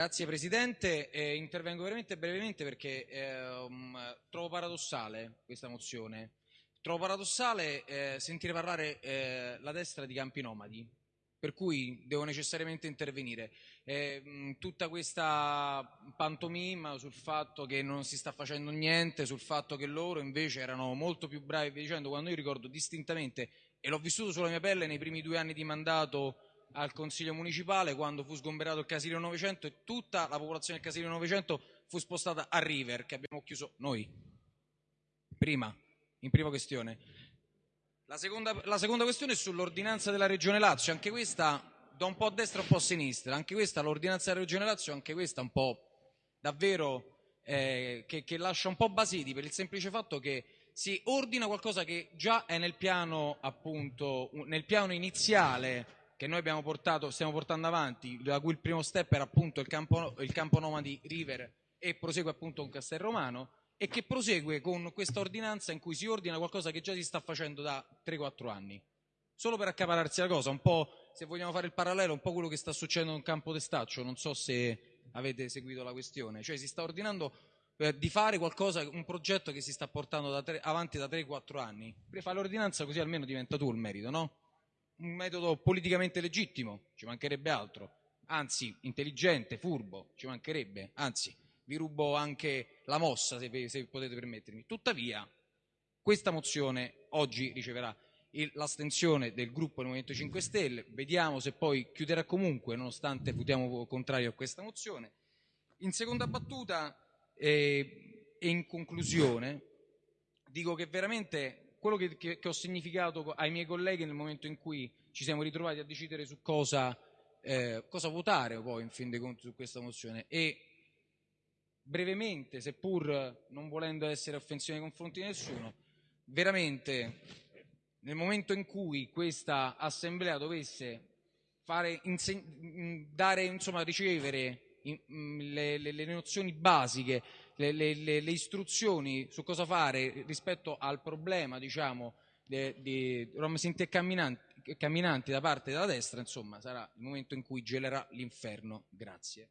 Grazie Presidente, eh, intervengo veramente brevemente perché eh, trovo paradossale questa mozione. Trovo paradossale eh, sentire parlare eh, la destra di campi nomadi, per cui devo necessariamente intervenire. Eh, tutta questa pantomima sul fatto che non si sta facendo niente, sul fatto che loro invece erano molto più bravi, dicendo quando io ricordo distintamente, e l'ho vissuto sulla mia pelle nei primi due anni di mandato al Consiglio Municipale quando fu sgomberato il Casilio 900 e tutta la popolazione del Casilio 900 fu spostata a River, che abbiamo chiuso noi. Prima, in prima questione. La seconda, la seconda questione è sull'ordinanza della Regione Lazio, anche questa da un po' a destra e un po' a sinistra, anche questa, l'ordinanza della Regione Lazio, anche questa un po' davvero eh, che, che lascia un po' basiti per il semplice fatto che si ordina qualcosa che già è nel piano, appunto, nel piano iniziale che noi portato, stiamo portando avanti, da cui il primo step era appunto il campo, il campo Nomadi River e prosegue appunto con Castelromano e che prosegue con questa ordinanza in cui si ordina qualcosa che già si sta facendo da 3-4 anni. Solo per accapararsi la cosa, un po' se vogliamo fare il parallelo, un po' quello che sta succedendo in campo Testaccio, non so se avete seguito la questione, cioè si sta ordinando eh, di fare qualcosa, un progetto che si sta portando da tre, avanti da 3-4 anni. Fai l'ordinanza così almeno diventa tu il merito, no? Un metodo politicamente legittimo, ci mancherebbe altro, anzi intelligente, furbo, ci mancherebbe, anzi vi rubo anche la mossa se, se potete permettermi. Tuttavia questa mozione oggi riceverà l'astensione del gruppo del Movimento 5 Stelle, vediamo se poi chiuderà comunque nonostante votiamo contrario a questa mozione. In seconda battuta eh, e in conclusione dico che veramente quello che, che, che, ho significato ai miei colleghi nel momento in cui ci siamo ritrovati a decidere su cosa, eh, cosa votare poi in fin dei conti su questa mozione. E brevemente, seppur non volendo essere offensivo nei confronti di nessuno, veramente nel momento in cui questa assemblea dovesse fare, dare, insomma, ricevere le, le, le nozioni basiche le, le, istruzioni su cosa fare rispetto al problema diciamo, di Rom Sinti e camminanti, camminanti da parte della destra, insomma sarà il momento in cui gelerà l'inferno. Grazie.